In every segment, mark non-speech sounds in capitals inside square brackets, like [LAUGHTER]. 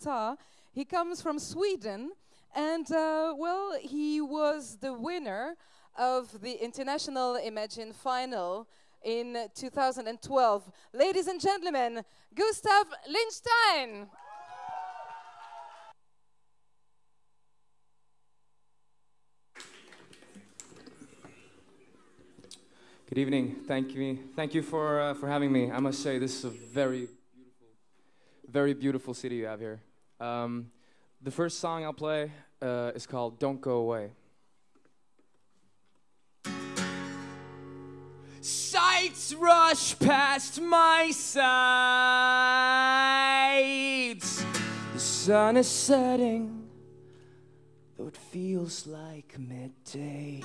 Ta. He comes from Sweden, and uh, well, he was the winner of the International Imagine Final in 2012. Ladies and gentlemen, Gustav Lindstein. Good evening. Thank you. Thank you for uh, for having me. I must say this is a very beautiful, very beautiful city you have here. Um, the first song I'll play uh, is called "Don't Go Away." Sights rush past my sides. The sun is setting, though it feels like midday.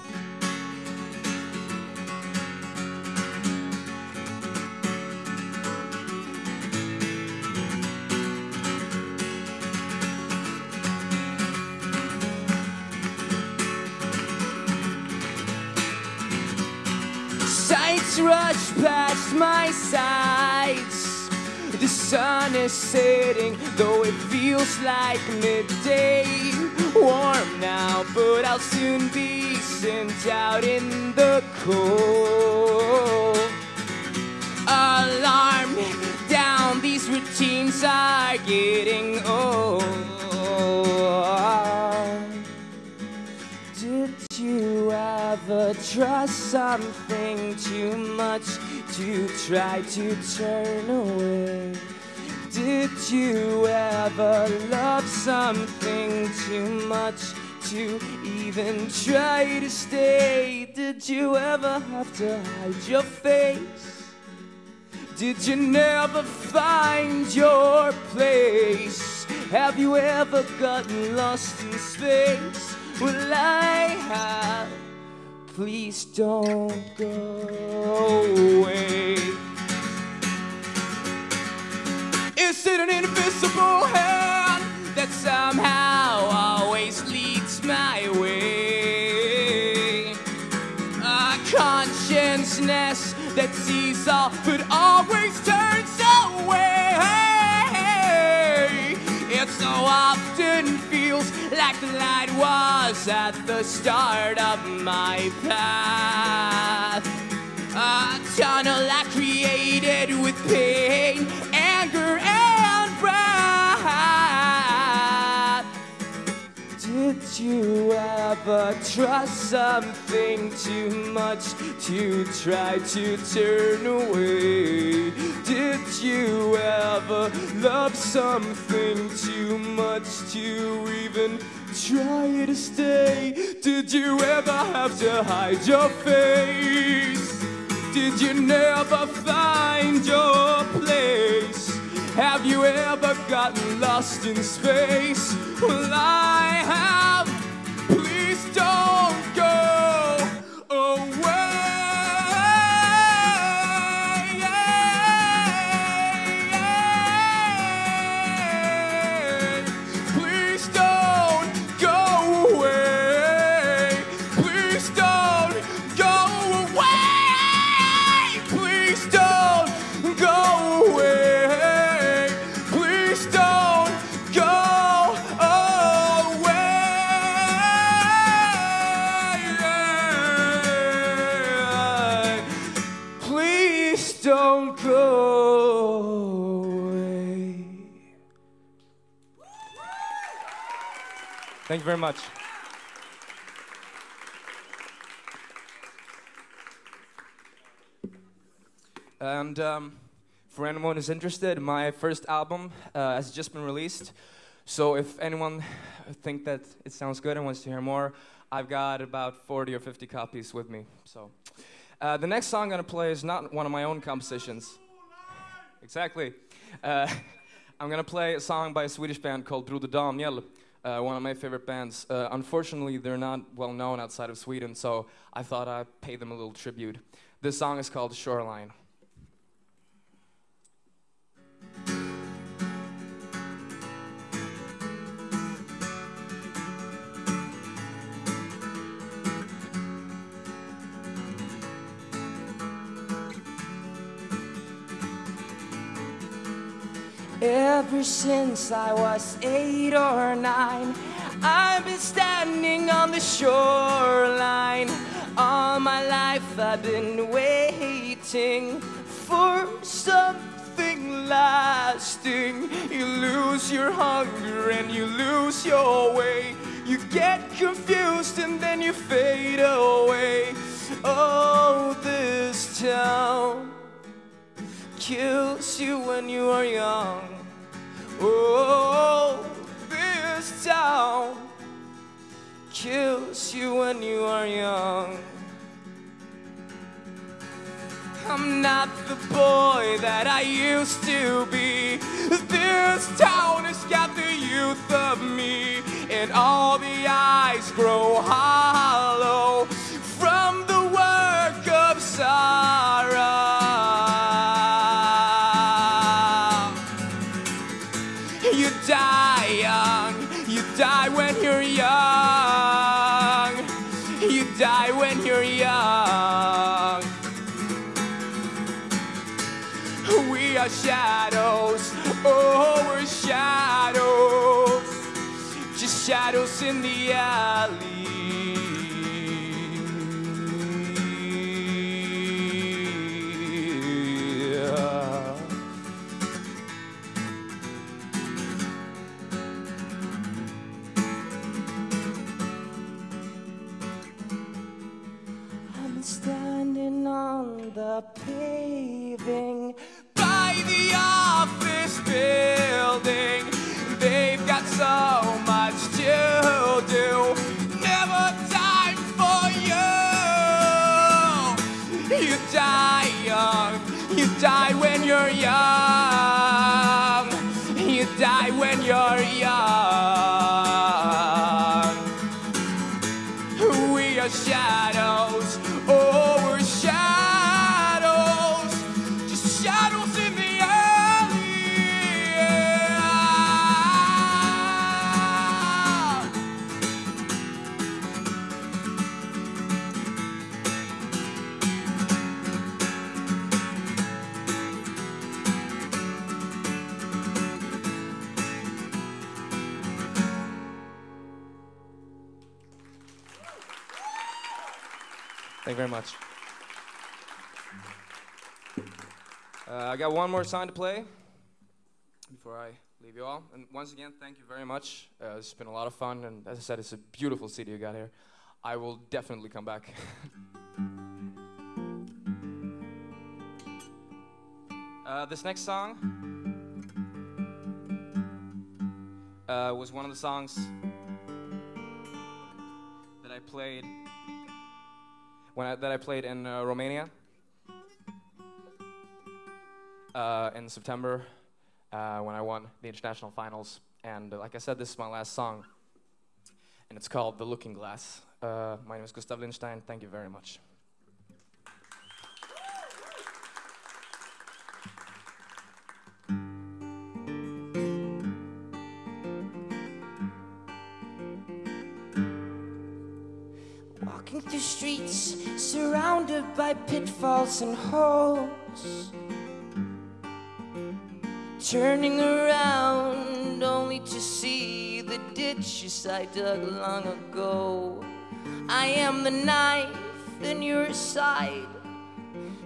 Rush past my sides. The sun is setting, though it feels like midday. Warm now, but I'll soon be sent out in the cold. Alarm down, these routines are getting old. Did you ever trust something too much to try to turn away? Did you ever love something too much to even try to stay? Did you ever have to hide your face? Did you never find your place? Have you ever gotten lost in space? Well, I have. Please don't go away. Is it an invisible hand that somehow always leads my way? A consciousness that sees all but always light was at the start of my path. A tunnel I created with pain, anger, and wrath. Did you ever trust something too much to try to turn away? Did you ever love something too much to even try to stay? Did you ever have to hide your face? Did you never find your place? Have you ever gotten lost in space? Well, I have. Thank you very much. And um, for anyone who's interested, my first album uh, has just been released. So if anyone think that it sounds good and wants to hear more, I've got about 40 or 50 copies with me. So uh, the next song I'm gonna play is not one of my own compositions. Exactly. Uh, [LAUGHS] I'm gonna play a song by a Swedish band called Broder Daniel, uh, one of my favorite bands. Uh, unfortunately, they're not well known outside of Sweden, so I thought I'd pay them a little tribute. This song is called Shoreline. Ever since I was eight or nine, I've been standing on the shoreline. All my life I've been waiting for something lasting. You lose your hunger and you lose your way. You get confused and then you fade away. Oh, this town kills you when you are young. Oh, this town kills you when you are young. I'm not the boy that I used to be. This town has got the youth of me, and all the eyes grow hollow die young, you die when you're young, you die when you're young. We are shadows, oh, we're shadows, just shadows in the alley. Very much. Uh, I got one more song to play before I leave you all. And once again, thank you very much. Uh, it's been a lot of fun, and as I said, it's a beautiful city you got here. I will definitely come back. [LAUGHS] uh, this next song uh, was one of the songs that I played when I, that I played in uh, Romania uh, in September uh, when I won the international finals. And uh, like I said, this is my last song, and it's called "The Looking Glass." Uh, my name is Gustav Lindstein. Thank you very much. Walking through streets surrounded by pitfalls and holes. Turning around only to see the ditches I dug long ago. I am the knife in your side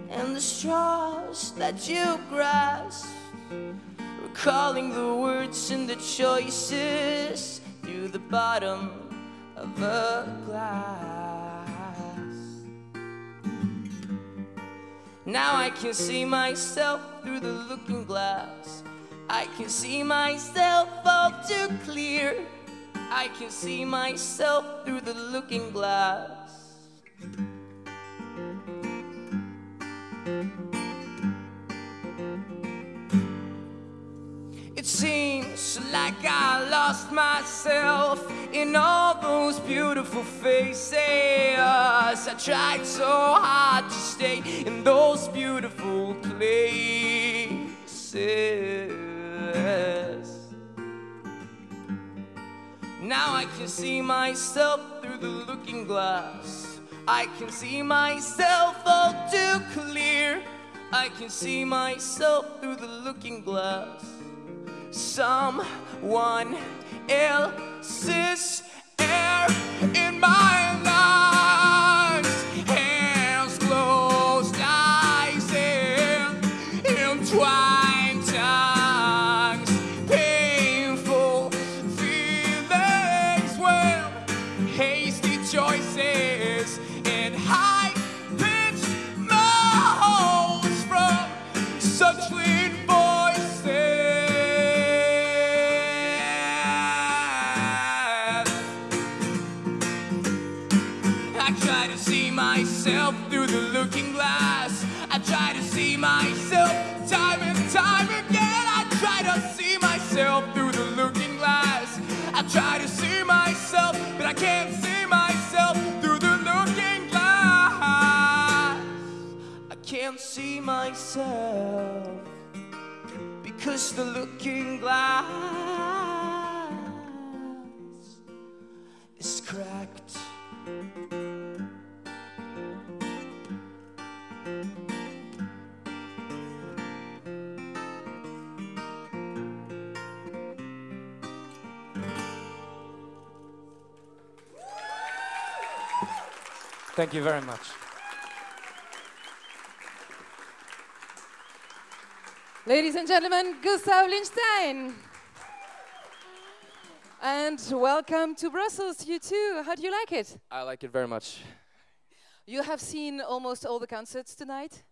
and the straws that you grasp. Recalling the words and the choices through the bottom of a glass. Now I can see myself through the looking glass. I can see myself all too clear. I can see myself through the looking glass. It seems like I lost myself in all those beautiful faces. I tried so hard to stay in those beautiful places. Now I can see myself through the looking glass. I can see myself all too clear. I can see myself through the looking glass. someone else's air in my lungs. Hands closed, eyes in entwined myself through the looking glass. I try to see myself time and time again. I try to see myself through the looking glass. I try to see myself, but I can't see myself through the looking glass. I can't see myself because the looking glass Thank you very much. Ladies and gentlemen, Gustav Lindstein. And welcome to Brussels, you too. How do you like it? I like it very much. You have seen almost all the concerts tonight?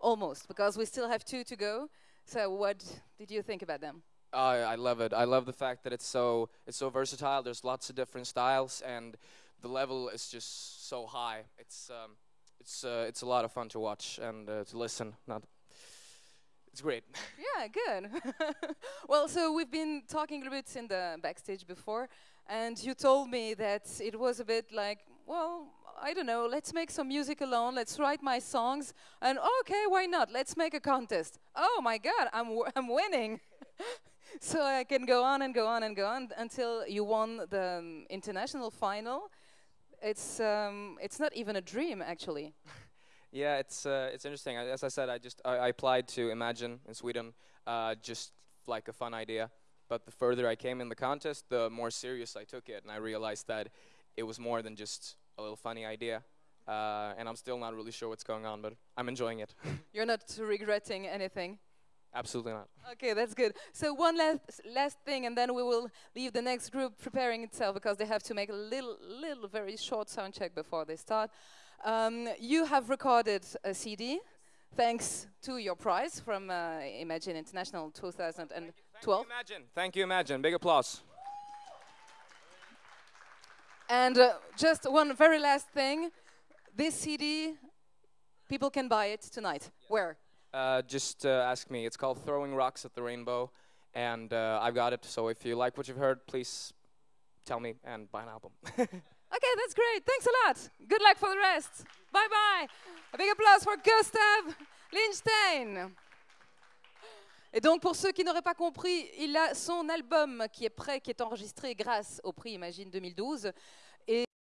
Almost, because we still have two to go. So, what did you think about them? I I love it. I love the fact that it's so it's so versatile. There's lots of different styles, and the level is just so high. It's um, it's uh, it's a lot of fun to watch and uh, to listen. Not, it's great. [LAUGHS] Yeah, good. [LAUGHS] well, so we've been talking a little bit in the backstage before, and you told me that it was a bit like, well, I don't know, let's make some music alone, let's write my songs, and okay, why not? Let's make a contest. Oh my God, I'm, w- I'm winning. [LAUGHS] so I can go on and go on and go on until you won the um, international final. It's, um, it's not even a dream, actually. [LAUGHS] Yeah, it's uh, it's interesting. I- As I said, I just I, I applied to Imagine in Sweden, uh, just like a fun idea. But the further I came in the contest, the more serious I took it, and I realized that it was more than just a little funny idea. Uh, and I'm still not really sure what's going on, but I'm enjoying it. [LAUGHS] You're not regretting anything. Absolutely not. Okay, that's good. So one last last thing, and then we will leave the next group preparing itself because they have to make a little, little, very short sound check before they start. Um, you have recorded a CD, thanks to your prize from uh, Imagine International 2012. Thank you, Imagine. Thank you, Imagine. Big applause. And uh, just one very last thing, this CD, people can buy it tonight. Where? Uh, just uh, ask me. It's called Throwing Rocks at the Rainbow, and uh, I've got it. So if you like what you've heard, please tell me and buy an album. [LAUGHS] Okay, that's great. Thanks a lot. Good luck for the rest. Bye bye. A big applause for Gustav Lindstein. Et donc, pour ceux qui n'auraient pas compris, il a son album qui est prêt, qui est enregistré grâce au prix Imagine 2012.